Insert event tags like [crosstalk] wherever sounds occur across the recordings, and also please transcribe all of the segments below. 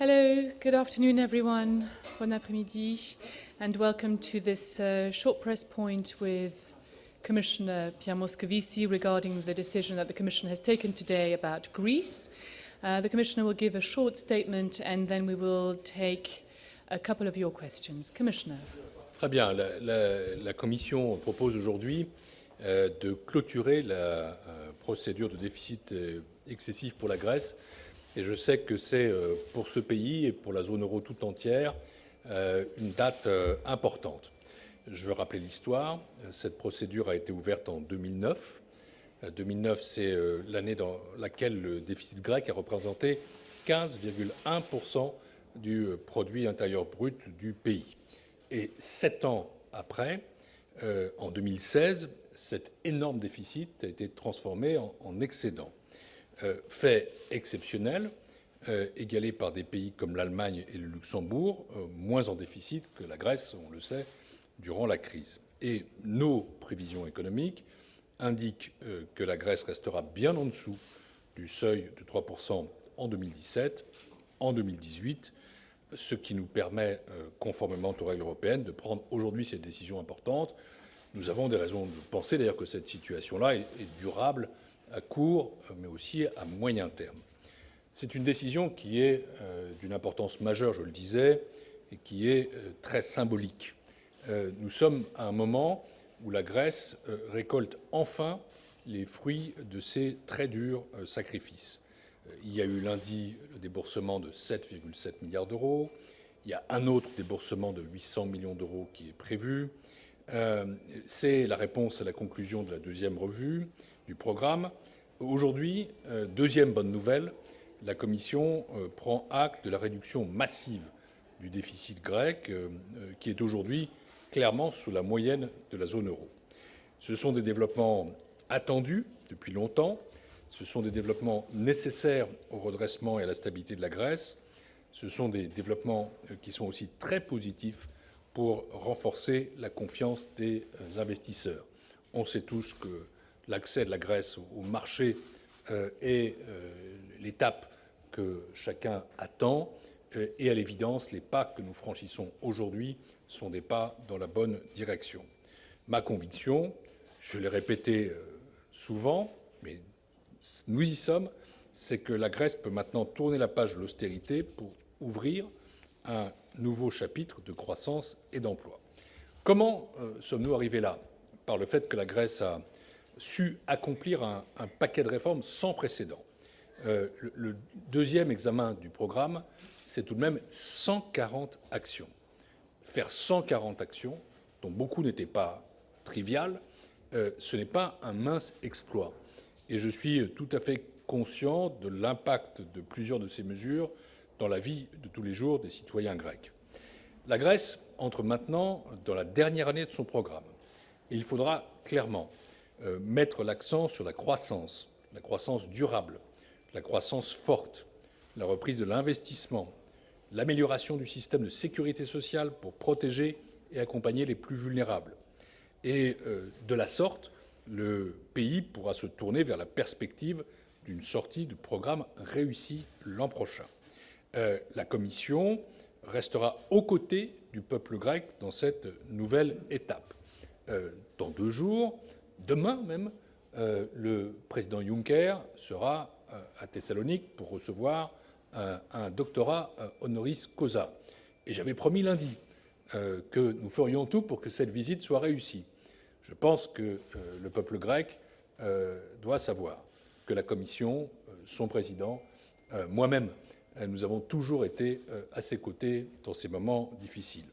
Hello, good afternoon, everyone. Bon après-midi, and welcome to this uh, short press point with Commissioner Pierre Moscovici regarding the decision that the Commission has taken today about Greece. Uh, the Commissioner will give a short statement and then we will take a couple of your questions. Commissioner. Très bien. La, la, la Commission propose aujourd'hui euh, de clôturer la euh, procédure de déficit euh, excessif pour la Grèce et je sais que c'est euh, pour ce pays et pour la zone euro tout entière euh, une date euh, importante. Je veux rappeler l'histoire. Cette procédure a été ouverte en 2009. 2009, c'est l'année dans laquelle le déficit grec a représenté 15,1% du produit intérieur brut du pays. Et sept ans après, en 2016, cet énorme déficit a été transformé en excédent. Euh, fait exceptionnel, euh, égalé par des pays comme l'Allemagne et le Luxembourg, euh, moins en déficit que la Grèce, on le sait, durant la crise. Et nos prévisions économiques indiquent que la Grèce restera bien en dessous du seuil de 3% en 2017, en 2018, ce qui nous permet, conformément aux règles européennes, de prendre aujourd'hui cette décision importante. Nous avons des raisons de penser d'ailleurs que cette situation-là est durable à court, mais aussi à moyen terme. C'est une décision qui est euh, d'une importance majeure, je le disais, et qui est euh, très symbolique. Euh, nous sommes à un moment où la Grèce récolte enfin les fruits de ses très durs sacrifices. Il y a eu lundi le déboursement de 7,7 milliards d'euros. Il y a un autre déboursement de 800 millions d'euros qui est prévu. C'est la réponse à la conclusion de la deuxième revue programme. Aujourd'hui, euh, deuxième bonne nouvelle, la Commission euh, prend acte de la réduction massive du déficit grec, euh, qui est aujourd'hui clairement sous la moyenne de la zone euro. Ce sont des développements attendus depuis longtemps, ce sont des développements nécessaires au redressement et à la stabilité de la Grèce, ce sont des développements qui sont aussi très positifs pour renforcer la confiance des investisseurs. On sait tous que l'accès de la Grèce au marché euh, est euh, l'étape que chacun attend euh, et à l'évidence, les pas que nous franchissons aujourd'hui sont des pas dans la bonne direction. Ma conviction, je l'ai répété souvent, mais nous y sommes, c'est que la Grèce peut maintenant tourner la page de l'austérité pour ouvrir un nouveau chapitre de croissance et d'emploi. Comment sommes-nous arrivés là? Par le fait que la Grèce a su accomplir un, paquet de réformes sans précédent. Euh, le, deuxième examen du programme, c'est tout de même 140 actions. Faire 140 actions, dont beaucoup n'étaient pas triviales, euh, ce n'est pas un mince exploit. Et je suis tout à fait conscient de l'impact de plusieurs de ces mesures dans la vie de tous les jours des citoyens grecs. La Grèce entre maintenant dans la dernière année de son programme. Et il faudra clairement mettre l'accent sur la croissance, la croissance durable, la croissance forte, la reprise de l'investissement, l'amélioration du système de sécurité sociale pour protéger et accompagner les plus vulnérables. Et euh, de la sorte, le pays pourra se tourner vers la perspective d'une sortie du programme réussi l'an prochain. Euh, la Commission restera aux côtés du peuple grec dans cette nouvelle étape. dans deux jours, Demain même, euh, le président Juncker sera euh, à Thessalonique pour recevoir euh, un doctorat honoris causa. Et j'avais promis lundi que nous ferions tout pour que cette visite soit réussie. Je pense que le peuple grec doit savoir que la Commission, son président, moi-même, nous avons toujours été à ses côtés dans ces moments difficiles.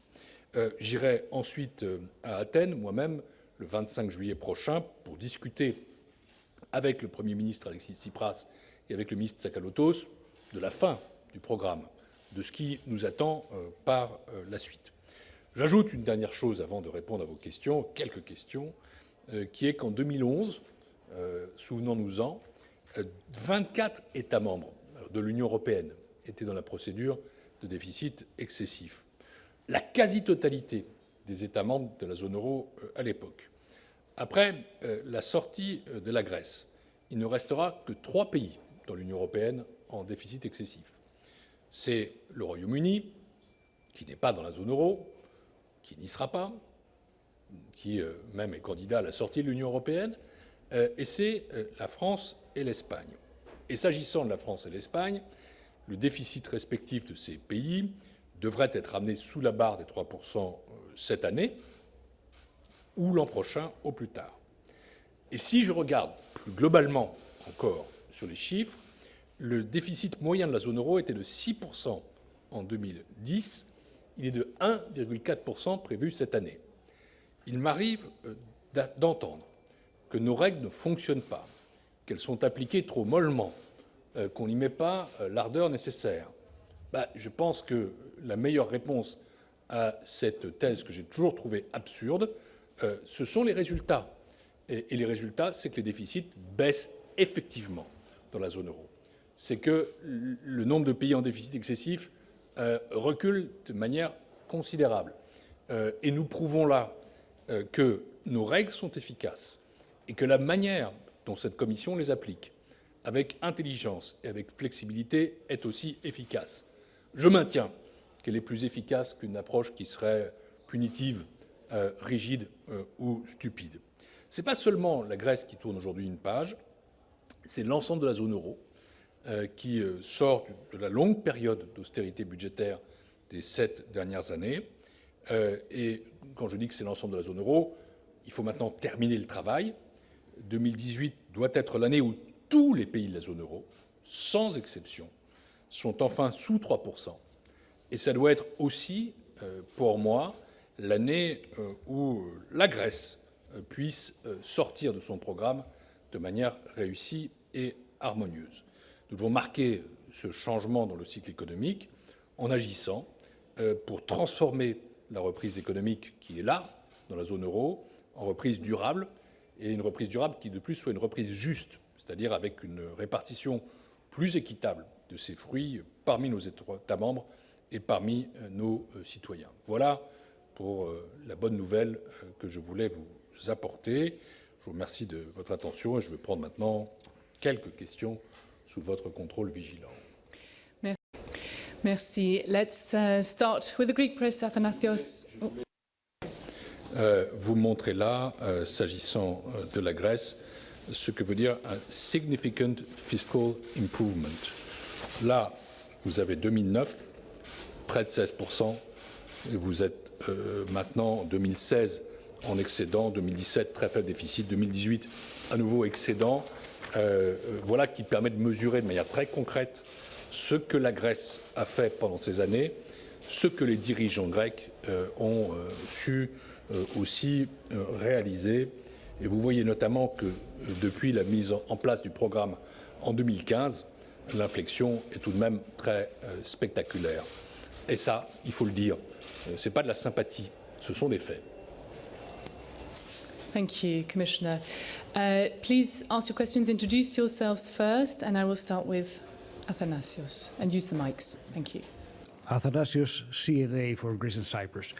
J'irai ensuite à Athènes, moi-même, le 25 juillet prochain pour discuter avec le Premier ministre Alexis Tsipras et avec le ministre Tsakalotos de la fin du programme, de ce qui nous attend euh, par euh, la suite. J'ajoute une dernière chose avant de répondre à vos questions, quelques questions, euh, qui est qu'en 2011, souvenons-nous-en, 24 États membres de l'Union européenne étaient dans la procédure de déficit excessif. La quasi-totalité des États membres de la zone euro à l'époque. Après euh, la sortie euh, de la Grèce, il ne restera que trois pays dans l'Union européenne en déficit excessif. C'est le Royaume-Uni, qui n'est pas dans la zone euro, qui n'y sera pas, qui euh, même est candidat à la sortie de l'Union européenne, euh, et c'est euh, la France et l'Espagne. Et s'agissant de la France et l'Espagne, le déficit respectif de ces pays devrait être ramené sous la barre des 3 cette année ou l'an prochain au plus tard. Et si je regarde plus globalement encore sur les chiffres, le déficit moyen de la zone euro était de 6% en 2010, il est de 1,4% prévu cette année. Il m'arrive euh, d'entendre que nos règles ne fonctionnent pas, qu'elles sont appliquées trop mollement, euh, qu'on n'y met pas euh, l'ardeur nécessaire. Bah, je pense que la meilleure réponse à cette thèse que j'ai toujours trouvée absurde, ce sont les résultats. Et, les résultats, c'est que les déficits baissent effectivement dans la zone euro. C'est que le nombre de pays en déficit excessif euh, recule de manière considérable. Euh, et nous prouvons là euh, que nos règles sont efficaces et que la manière dont cette commission les applique, avec intelligence et avec flexibilité, est aussi efficace. Je maintiens qu'elle est plus efficace qu'une approche qui serait punitive, rigide ou stupide. Ce n'est pas seulement la Grèce qui tourne aujourd'hui une page, c'est l'ensemble de la zone euro euh, qui euh, sort de la longue période d'austérité budgétaire des sept dernières années. Euh, et quand je dis que c'est l'ensemble de la zone euro, il faut maintenant terminer le travail. 2018 doit être l'année où tous les pays de la zone euro, sans exception, sont enfin sous 3 Et ça doit être aussi, pour moi, l'année où la Grèce puisse sortir de son programme de manière réussie et harmonieuse. Nous devons marquer ce changement dans le cycle économique en agissant euh, pour transformer la reprise économique qui est là, dans la zone euro, en reprise durable, et une reprise durable qui, de plus, soit une reprise juste, c'est-à-dire avec une répartition plus équitable de ces fruits parmi nos États membres et parmi euh, nos euh, citoyens. Voilà pour la bonne nouvelle que je voulais vous apporter. Je vous remercie de votre attention et je vais prendre maintenant quelques questions sous votre contrôle vigilant. Merci. Let's uh, start with the Greek press, Athanasios. Oh. Euh, vous montrez là, euh, s'agissant euh, de la Grèce, ce que veut dire un significant fiscal improvement. Là, vous avez 2009, près de 16%, et vous êtes euh, maintenant, 2016, en excédent, 2017, très faible déficit, 2018, à nouveau excédent. Euh, voilà qui permet de mesurer de manière très concrète ce que la Grèce a fait pendant ces années, ce que les dirigeants grecs euh, ont euh, su aussi réaliser. Et vous voyez notamment que depuis la mise en place du programme en 2015, l'inflexion est tout de même très spectaculaire. Et ça, il faut le dire, ce n'est pas de la sympathie, ce sont des faits. Thank you, Commissioner. Uh, please ask your questions, introduce yourselves first, and I will start with Athanasios. And use the mics. Thank you. Athanasios, CNA for Greece and Cyprus.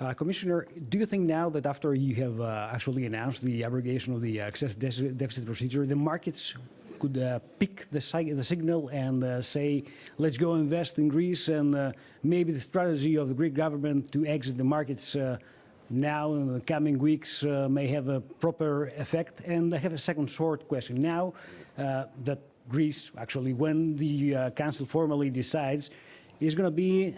Uh, Commissioner, do you think now that after you have uh, actually announced the abrogation of the uh, excessive deficit procedure, the markets could uh, pick the, the, signal and uh, say, let's go invest in Greece, and uh, maybe the strategy of the Greek government to exit the markets now in the coming weeks uh, may have a proper effect. And I have a second short question. Now uh, that Greece, actually, when the uh, Council formally decides, is going to be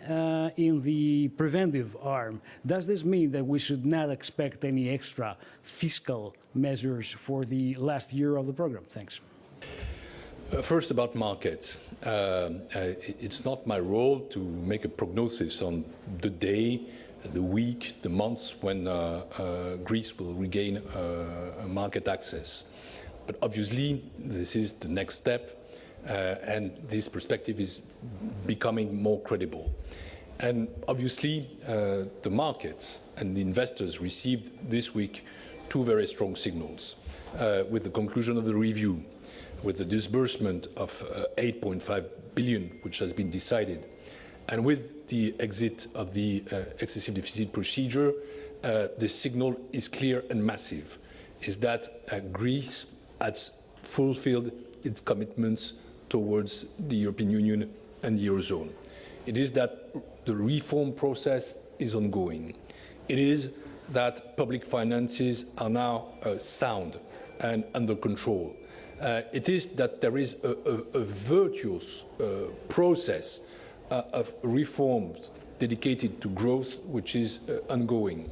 in the preventive arm. Does this mean that we should not expect any extra fiscal measures for the last year of the program? Thanks. Uh, first about markets. Uh, it's not my role to make a prognosis on the day the week, the months when uh, uh, Greece will regain uh, market access. But obviously, this is the next step, and this perspective is becoming more credible. And obviously, uh, the markets and the investors received this week two very strong signals. Uh, with the conclusion of the review, with the disbursement of uh, 8.5 billion, which has been decided, and with the exit of the uh, excessive deficit procedure, uh, the signal is clear and massive, is that uh, Greece has fulfilled its commitments towards the European Union and the Eurozone. It is that the reform process is ongoing. It is that public finances are now uh, sound and under control. Uh, it is that there is a, a, a virtuous uh, process uh, of reforms dedicated to growth which is uh, ongoing.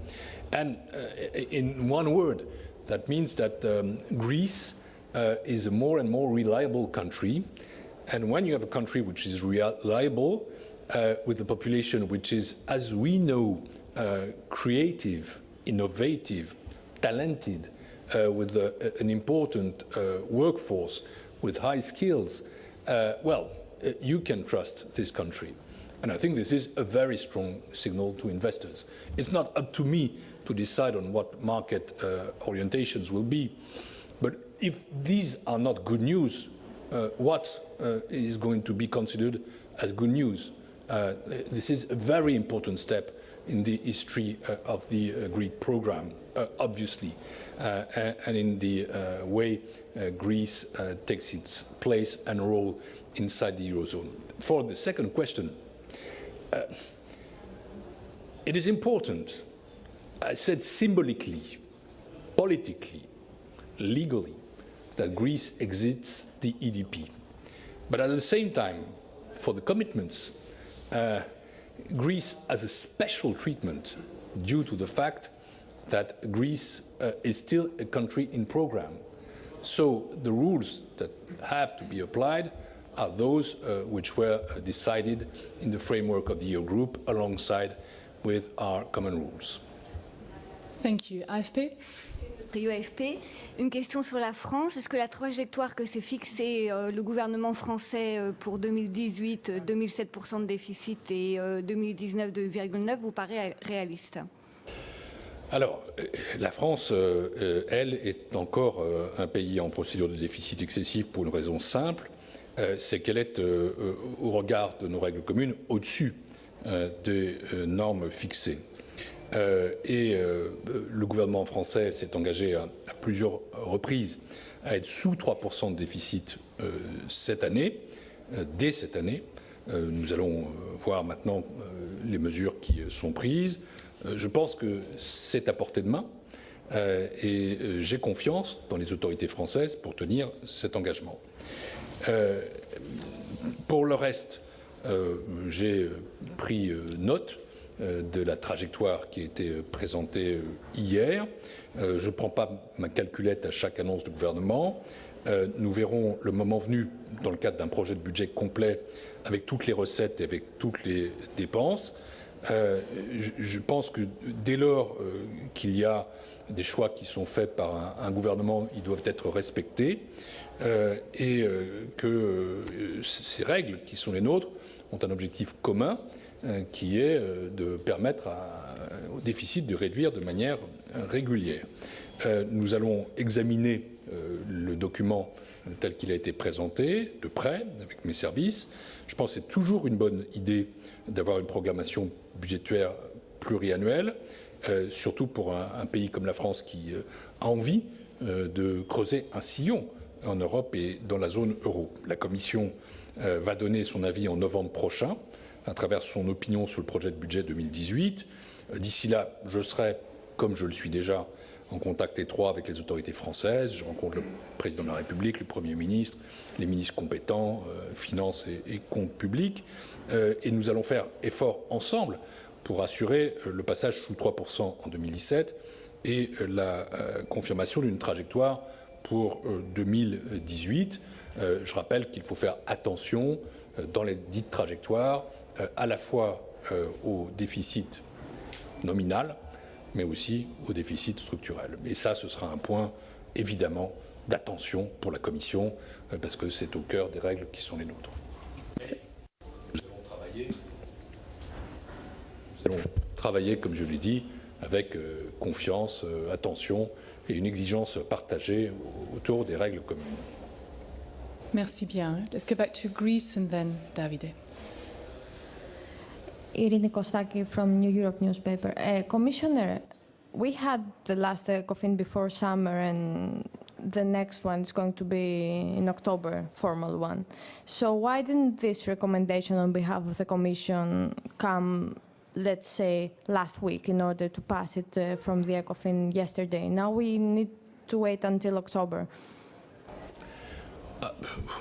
And uh, in one word, that means that um, Greece uh, is a more and more reliable country. And when you have a country which is reliable, with a population which is, as we know, creative, innovative, talented, uh, with an important uh, workforce, with high skills, uh, well, you can trust this country. And I think this is a very strong signal to investors. It's not up to me to decide on what market orientations will be. But if these are not good news, uh, what uh, is going to be considered as good news? Uh, this is a very important step in the history uh, of the uh, Greek program, uh, obviously, and in the way Greece takes its place and role inside the Eurozone. For the second question, it is important, I said symbolically, politically, legally that Greece exits the EDP. But at the same time, for the commitments, uh, Greece has a special treatment due to the fact that Greece uh, is still a country in program. So the rules that have to be applied are those uh, which were uh, decided in the framework of the EU group alongside with our common rules. Thank you. AFP Une question sur la France. Est-ce que la trajectoire que s'est fixée euh, le gouvernement français euh, pour 2018, 2007% de déficit et euh, 2019, 2,9 vous paraît réaliste? Alors, euh, la France, euh, elle, est encore un pays en procédure de déficit excessif pour une raison simple, c'est qu'elle est, au regard de nos règles communes, au-dessus des normes fixées. Euh, et euh, le gouvernement français s'est engagé à, plusieurs reprises à être sous 3% de déficit euh, cette année, dès cette année. nous allons voir maintenant les mesures qui sont prises. je pense que c'est à portée de main et j'ai confiance dans les autorités françaises pour tenir cet engagement. pour le reste, j'ai pris note de la trajectoire qui a été euh, présentée euh, hier. Je ne prends pas ma calculette à chaque annonce du gouvernement. Nous verrons le moment venu, dans le cadre d'un projet de budget complet, avec toutes les recettes et avec toutes les dépenses. Je pense que dès lors qu'il y a des choix qui sont faits par un gouvernement, ils doivent être respectés et que ces règles qui sont les nôtres ont un objectif commun euh, qui est euh, de permettre au déficit de réduire de manière régulière. Euh, nous allons examiner le document tel qu'il a été présenté de près avec mes services. Je pense que c'est toujours une bonne idée d'avoir une programmation budgétaire pluriannuelle, surtout pour un, pays comme la France qui a envie de creuser un sillon en Europe et dans la zone euro. La Commission va donner son avis en novembre prochain à travers son opinion sur le projet de budget 2018. Euh, d'ici là, je serai, comme je le suis déjà, en contact étroit avec les autorités françaises. Je rencontre le président de la République, le Premier ministre, les ministres compétents, euh, finances et, comptes publics. Euh, et nous allons faire effort ensemble pour assurer le passage sous 3% en 2017 et la confirmation d'une trajectoire pour 2018. je rappelle qu'il faut faire attention dans les dites trajectoires à la fois euh, au déficit nominal, mais aussi au déficit structurel. Et ça, ce sera un point évidemment d'attention pour la Commission, euh, parce que c'est au cœur des règles qui sont les nôtres. nous allons travailler comme je l'ai dit, avec confiance, attention et une exigence partagée autour des règles communes. Merci bien. Let's go back to Greece and then Davide. Irina Kostaki from New Europe newspaper. Uh, Commissioner, we had the last ECOFIN before summer and the next one is going to be in October, formal one. So why didn't this recommendation on behalf of the Commission come, let's say, last week in order to pass it uh, from the ECOFIN yesterday? Now we need to wait until October.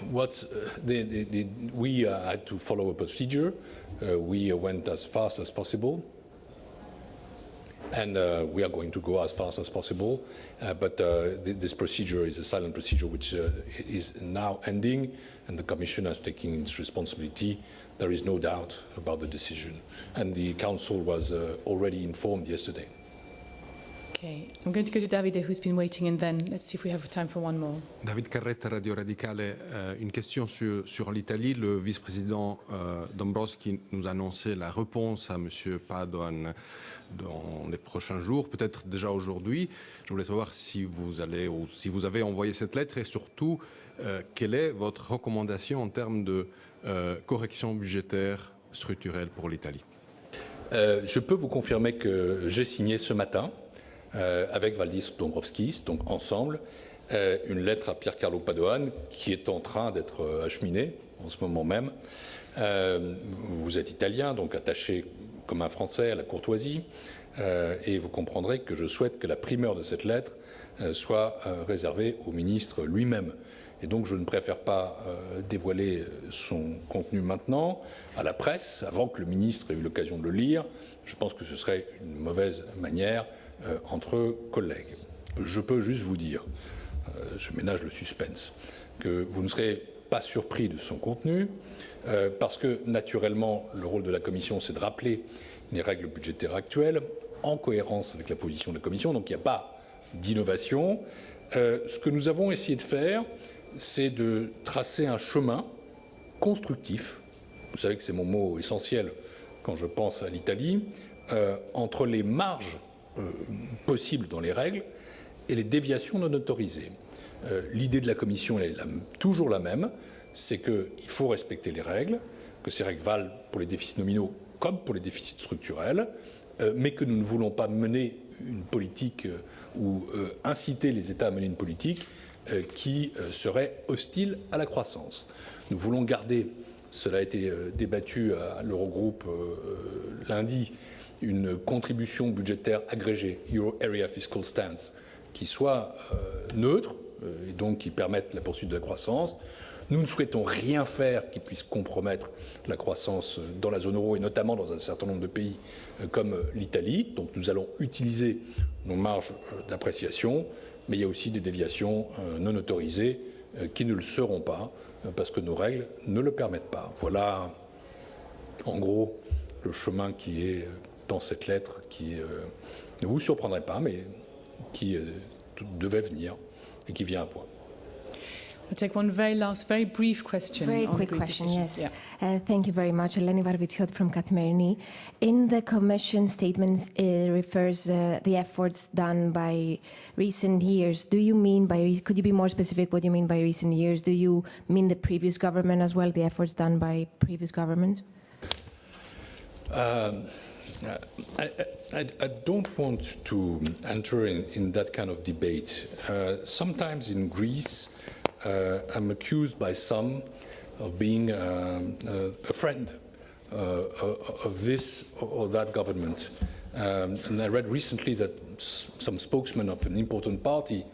What's, uh, the, the, the, we uh, had to follow a procedure. Uh, we uh, went as fast as possible. And uh, we are going to go as fast as possible. Uh, but th this procedure is a silent procedure which is now ending, and the Commission has taken its responsibility. There is no doubt about the decision. And the Council was already informed yesterday. Okay, I'm going to go to Davide, who's been waiting, and then let's see if we have time for one more. David Carretta, Radio Radicale. Euh, une question sur, sur l'Italie. Le vice-président euh, Dombrovski nous a annoncé la réponse à M. Padoan dans les prochains jours, peut-être déjà aujourd'hui. Je voulais savoir si vous allez ou si vous avez envoyé cette lettre et surtout euh, quelle est votre recommandation en termes de correction budgétaire structurelle pour l'Italie? Euh, je peux vous confirmer que j'ai signé ce matin avec Valdis Dombrovskis, donc ensemble, euh, une lettre à Pierre Carlo Padoan qui est en train d'être euh, acheminée en ce moment même. vous êtes italien, donc attaché comme un Français à la courtoisie, et vous comprendrez que je souhaite que la primeur de cette lettre soit réservée au ministre lui-même. Et donc je ne préfère pas dévoiler son contenu maintenant à la presse, avant que le ministre ait eu l'occasion de le lire. Je pense que ce serait une mauvaise manière euh, entre collègues. Je peux juste vous dire, euh, je ménage le suspense, que vous ne serez pas surpris de son contenu, euh, parce que naturellement, le rôle de la Commission, c'est de rappeler les règles budgétaires actuelles en cohérence avec la position de la Commission. Donc il n'y a pas d'innovation. ce que nous avons essayé de faire, c'est de tracer un chemin constructif. Vous savez que c'est mon mot essentiel quand je pense à l'Italie, entre les marges possibles dans les règles et les déviations non autorisées. Euh, l'idée de la Commission est toujours la même, c'est qu'il faut respecter les règles, que ces règles valent pour les déficits nominaux comme pour les déficits structurels, euh, mais que nous ne voulons pas mener une politique ou inciter les États à mener une politique qui serait hostile à la croissance. Nous voulons garder, cela a été débattu à l'Eurogroupe lundi, une contribution budgétaire agrégée, Euro Area Fiscal Stance, qui soit euh, neutre euh, et donc qui permette la poursuite de la croissance. Nous ne souhaitons rien faire qui puisse compromettre la croissance dans la zone euro et notamment dans un certain nombre de pays euh, comme l'Italie. Donc nous allons utiliser nos marges d'appréciation, mais il y a aussi des déviations non autorisées qui ne le seront pas parce que nos règles ne le permettent pas. Voilà en gros le chemin qui est dans cette lettre qui euh, ne vous surprendrait pas, mais qui euh, devait venir et qui vient à point. I'll take one very last, very brief question. Very on quick question, yes. Yeah. Uh, thank you very much. Eleni Varvitiot from Katmerini. In the Commission statements, it refers uh, the efforts done by recent years. Do you mean by, could you be more specific what you mean by recent years? Do you mean the previous government as well, the efforts done by previous governments? Um, I, I, I, don't want to enter in, in that kind of debate. Uh, sometimes in Greece, uh, I'm accused by some of being um, uh, a friend uh, of this or that government. Um, and I read recently that some spokesman of an important party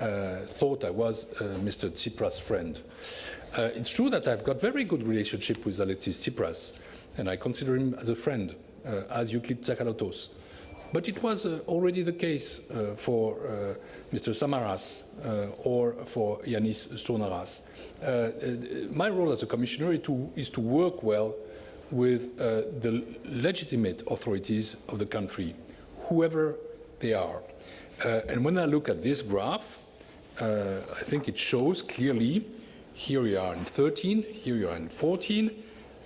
uh, thought I was Mr. Tsipras' friend. it's true that I've got very good relationship with Alexis Tsipras, and I consider him as a friend. Uh, as Euclid Zakalotos. But it was uh, already the case uh, for Mr. Samaras or for Yanis Stonaras. my role as a commissioner is to, is to work well with the legitimate authorities of the country, whoever they are. and when I look at this graph, I think it shows clearly here we are in 13, here we are in 14,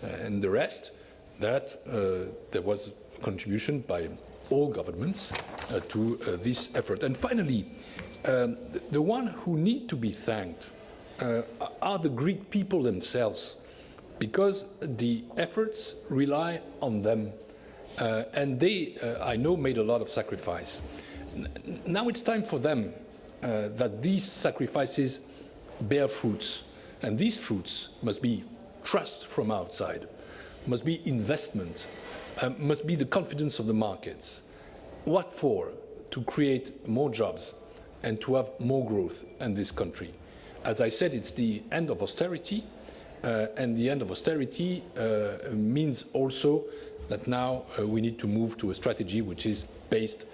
uh, and the rest that uh, there was a contribution by all governments uh, to uh, this effort. And finally, um, the, one who need to be thanked are the Greek people themselves, because the efforts rely on them. and they, I know, made a lot of sacrifice. Now it's time for them uh, that these sacrifices bear fruits. And these fruits must be trust from outside, must be investment, um, must be the confidence of the markets. What for? To create more jobs and to have more growth in this country. As I said, it's the end of austerity, uh, and the end of austerity uh, means also that now uh, we need to move to a strategy which is based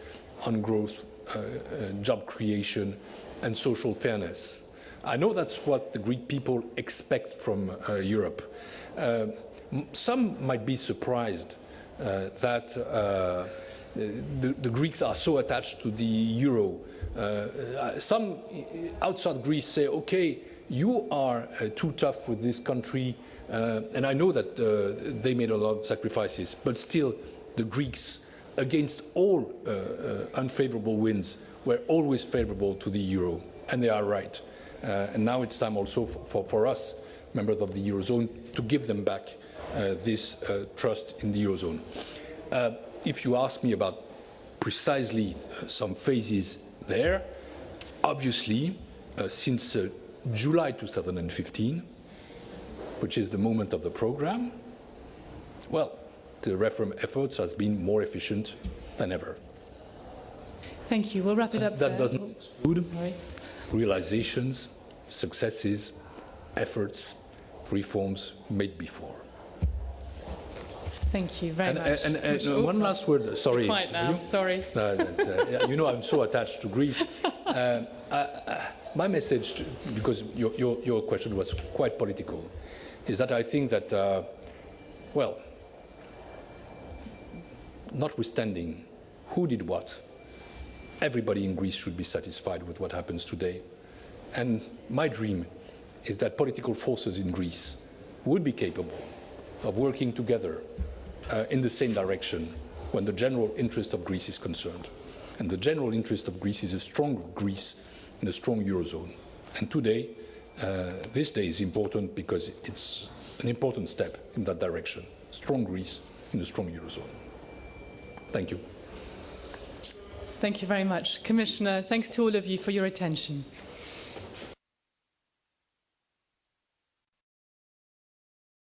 on growth, uh, uh, job creation, and social fairness. I know that's what the Greek people expect from uh, Europe. Some might be surprised that the, the, Greeks are so attached to the euro. some outside Greece say, okay, you are uh, too tough with this country, uh, and I know that uh, they made a lot of sacrifices, but still the Greeks, against all uh, uh, unfavorable winds, were always favorable to the euro, and they are right. Uh, and now it's time also for, for, for, us, members of the eurozone, to give them back Uh, this uh, trust in the eurozone. Uh, if you ask me about precisely some phases there, obviously, since July 2015, which is the moment of the program, well, the reform efforts has been more efficient than ever. Thank you. We'll wrap it up. That there. does not exclude realizations, successes, efforts, reforms made before. Thank you very and, much. And, and, and one last word. Sorry. Quiet now. Sorry. No, that, uh, you know, I'm so attached to Greece. [laughs] Uh, I, my message, to, because your, your, your, question was quite political, is that I think that, uh, well, notwithstanding who did what, everybody in Greece should be satisfied with what happens today. And my dream is that political forces in Greece would be capable of working together uh, in the same direction when the general interest of Greece is concerned. And the general interest of Greece is a strong Greece in a strong Eurozone. And today, uh, this day is important because it's an important step in that direction. Strong Greece in a strong Eurozone. Thank you. Thank you very much. Commissioner, thanks to all of you for your attention.